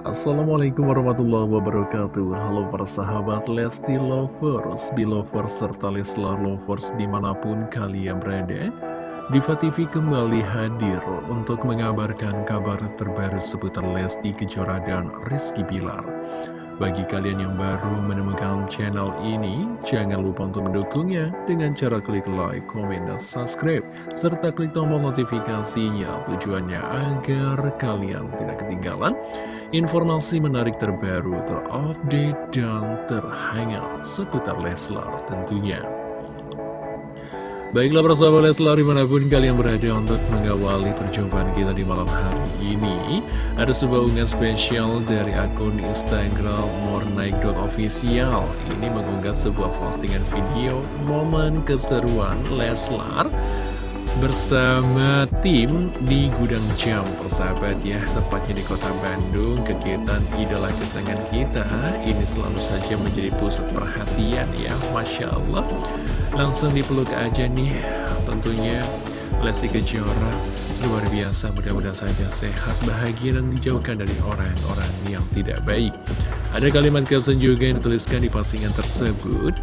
Assalamualaikum warahmatullahi wabarakatuh. Halo para sahabat Lesti Lovers, Belovers, serta Leslar Lovers di mana pun kalian berada Diva TV kembali hadir untuk mengabarkan kabar terbaru seputar Lesti Kejora dan Rizky Bilar bagi kalian yang baru menemukan channel ini, jangan lupa untuk mendukungnya dengan cara klik like, komen, dan subscribe, serta klik tombol notifikasinya tujuannya agar kalian tidak ketinggalan informasi menarik terbaru, terupdate, dan terhangat seputar Leslar tentunya. Baiklah persahabat Leslar di mana pun kalian berada untuk mengawali perjumpaan kita di malam hari ini. Ada sebuah unggahan spesial dari akun Instagram mornaik.official Ini mengunggah sebuah postingan video momen keseruan Leslar bersama tim di Gudang Jam persahabat ya. Tepatnya di kota Bandung kegiatan idola kesayangan kita ini selalu saja menjadi pusat perhatian ya Masya Allah. Langsung dipeluk aja nih tentunya Lesti Kejora luar biasa mudah-mudahan saja sehat bahagia dan dijauhkan dari orang-orang yang tidak baik. Ada kalimat caption juga yang dituliskan di postingan tersebut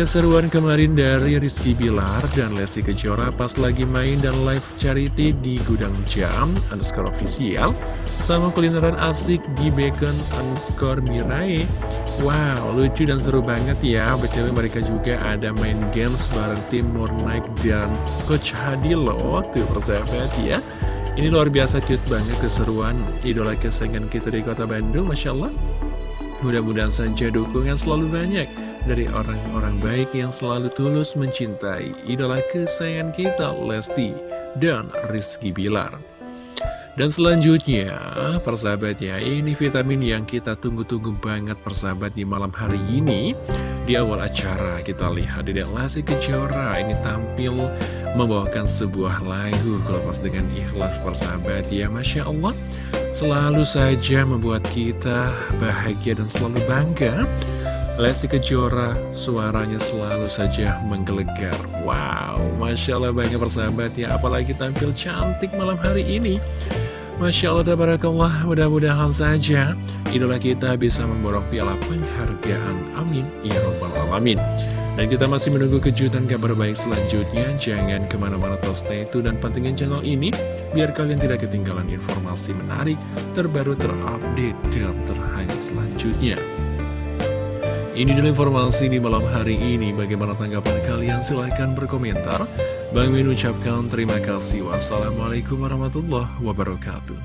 Keseruan kemarin dari Rizky Bilar dan Lesti Kejora pas lagi main dan live charity di Gudang Jam underscore official sama kulineran asik di Bacon underscore Mirai. Wow, lucu dan seru banget ya. Betul mereka juga ada main games bareng tim Mornaik dan Coach Hadilo. Tuh persahabat ya. Ini luar biasa cute banget keseruan idola kesayangan kita di kota Bandung, Masya Allah. Mudah-mudahan saja dukungan selalu banyak dari orang-orang baik yang selalu tulus mencintai idola kesayangan kita Lesti dan Rizky Bilar. Dan selanjutnya, persahabat ya, ini vitamin yang kita tunggu-tunggu banget persahabat di malam hari ini. Di awal acara kita lihat Dedek Lesti Kejora ini tampil membawakan sebuah lagu kelepas dengan ikhlas persahabat ya, Masya Allah. Selalu saja membuat kita bahagia dan selalu bangga Lesti Kejora suaranya selalu saja menggelegar Wow, Masya Allah banyak persahabat ya Apalagi tampil cantik malam hari ini Masya Allah, tabarakallah Mudah-mudahan saja idola kita bisa memborong piala penghargaan Amin Ya Rabbal Alamin dan kita masih menunggu kejutan kabar baik selanjutnya. Jangan ke mana-mana terus stay tune dan pentingin channel ini. Biar kalian tidak ketinggalan informasi menarik, terbaru, terupdate, dan terhangat selanjutnya. Ini adalah informasi di malam hari ini. Bagaimana tanggapan kalian? Silahkan berkomentar. Bang Min ucapkan terima kasih. Wassalamualaikum warahmatullahi wabarakatuh.